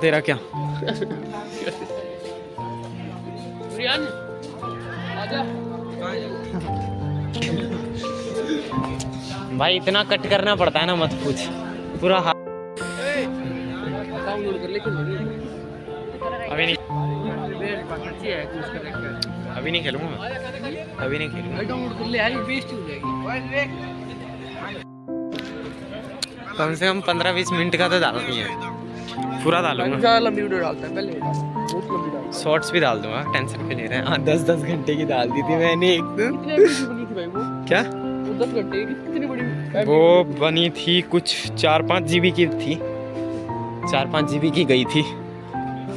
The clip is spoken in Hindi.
तेरा क्या? भाई इतना कट करना पड़ता है ना मत पूछ। पूरा हाथ अभी नहीं। अभी नहीं खेलूँगा मैं। अभी नहीं खेलूँगा। कम से कम पंद्रह बीस मिनट का तो डालना ही पूरा डालूँगा। शॉर्ट्स भी डाल दूँगा टेंशन क्यों ले रहे। हैं हाँ दस दस घंटे की डाल दी थी मैंने एक दिन। कितने एमबी बनी थी भाई वो? क्या? दस घंटे की कितनी बड़ी वो बनी थी कुछ चार पाँच जीबी की थी। चार पाँच जीबी की गई थी।